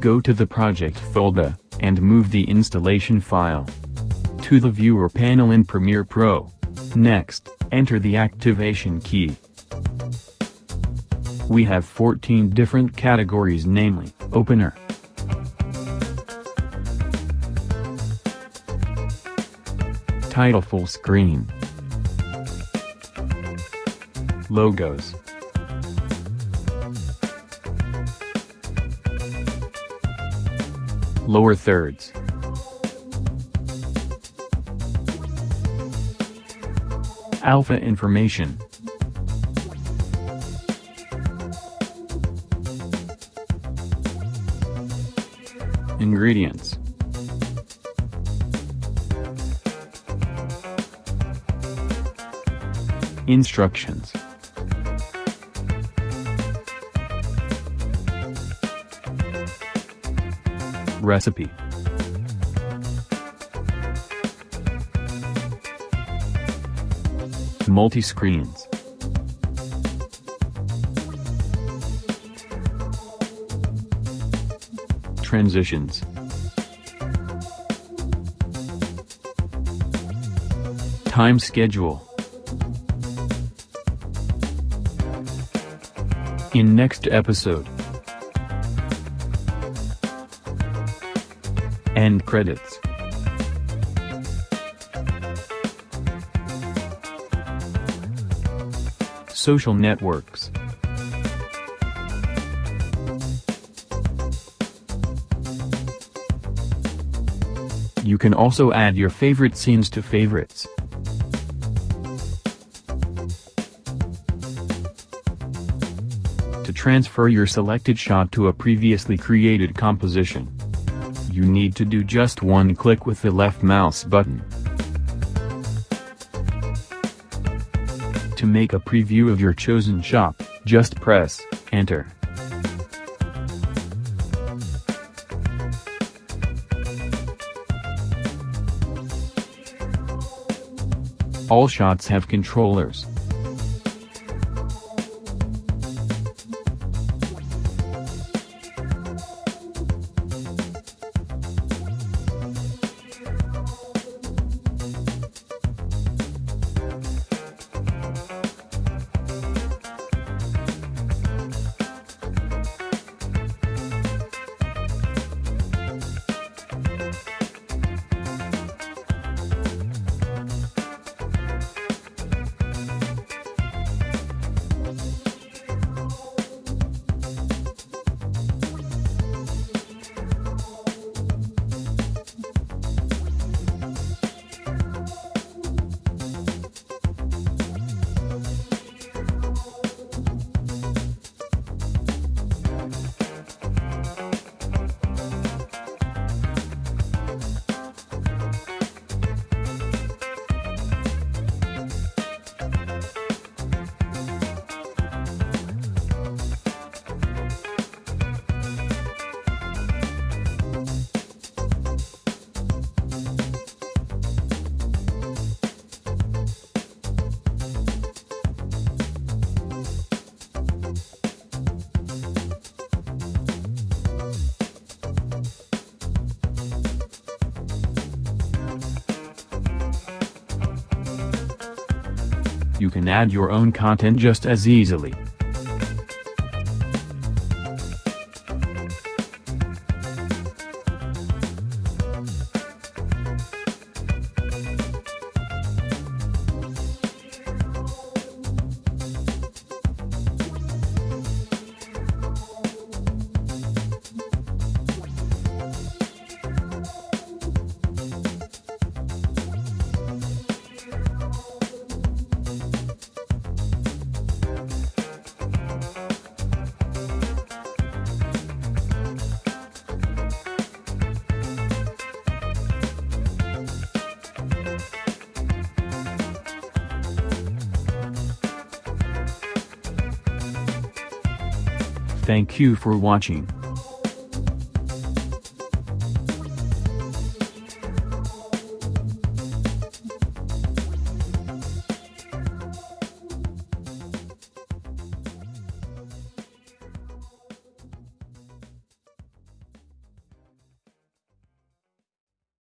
go to the project folder, and move the installation file to the viewer panel in Premiere Pro. Next, enter the activation key. We have 14 different categories namely, Opener, Title full screen. Logos. Lower thirds. Alpha information. Ingredients. Instructions. Recipe. Multi-screens. Transitions. Time schedule. In next episode. End credits. Social networks. You can also add your favorite scenes to favorites. To transfer your selected shot to a previously created composition, you need to do just one click with the left mouse button. To make a preview of your chosen shot, just press Enter. All shots have controllers. You can add your own content just as easily. Thank you for watching.